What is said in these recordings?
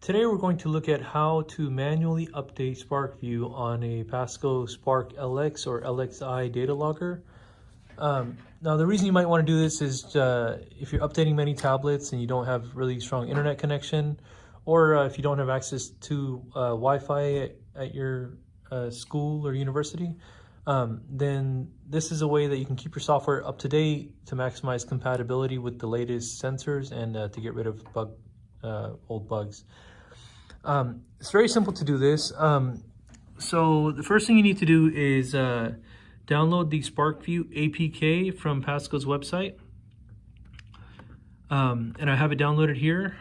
Today we're going to look at how to manually update SparkVue on a Pasco Spark LX or LXI data logger. Um, now the reason you might want to do this is uh, if you're updating many tablets and you don't have really strong internet connection or uh, if you don't have access to uh, Wi-Fi at, at your uh, school or university, um, then this is a way that you can keep your software up to date to maximize compatibility with the latest sensors and uh, to get rid of bug, uh, old bugs. Um, it's very simple to do this. Um, so the first thing you need to do is uh, download the SparkVue APK from Pasco's website. Um, and I have it downloaded here.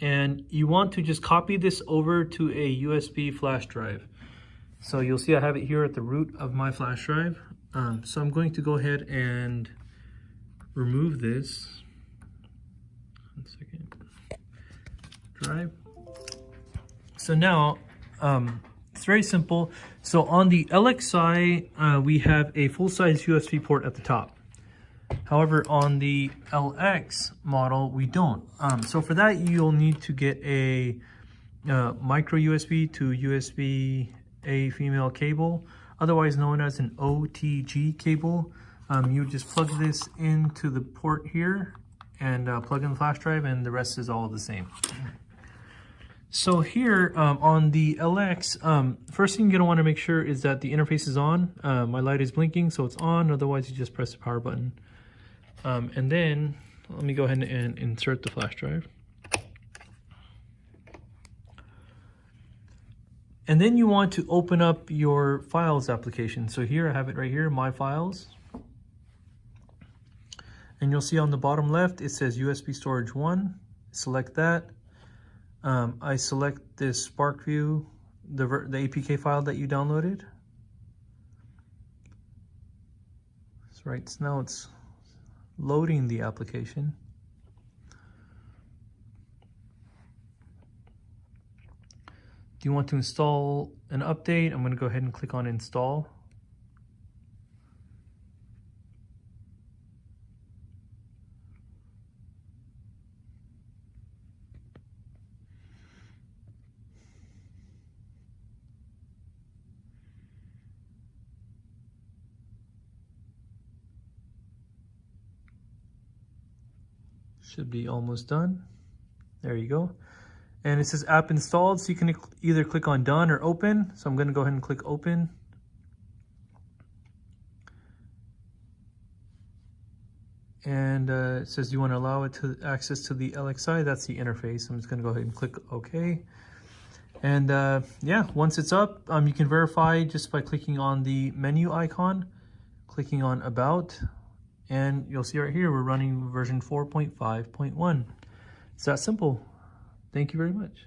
And you want to just copy this over to a USB flash drive. So you'll see I have it here at the root of my flash drive. Um, so I'm going to go ahead and remove this. One second. Drive. So now, um, it's very simple. So on the LXI, uh, we have a full-size USB port at the top. However, on the LX model, we don't. Um, so for that, you'll need to get a uh, micro USB to USB A female cable, otherwise known as an OTG cable. Um, you just plug this into the port here and uh, plug in the flash drive and the rest is all the same. So here um, on the LX, um, first thing you're gonna wanna make sure is that the interface is on. Uh, my light is blinking, so it's on. Otherwise, you just press the power button. Um, and then let me go ahead and insert the flash drive. And then you want to open up your files application. So here I have it right here, my files. And you'll see on the bottom left, it says USB storage one. Select that um, I select this SparkVue, the, the APK file that you downloaded. So right so now it's loading the application. Do you want to install an update? I'm going to go ahead and click on install. Should be almost done. There you go. And it says app installed, so you can either click on done or open. So I'm gonna go ahead and click open. And uh, it says you wanna allow it to access to the LXI, that's the interface. I'm just gonna go ahead and click okay. And uh, yeah, once it's up, um, you can verify just by clicking on the menu icon, clicking on about, and you'll see right here, we're running version 4.5.1. It's that simple. Thank you very much.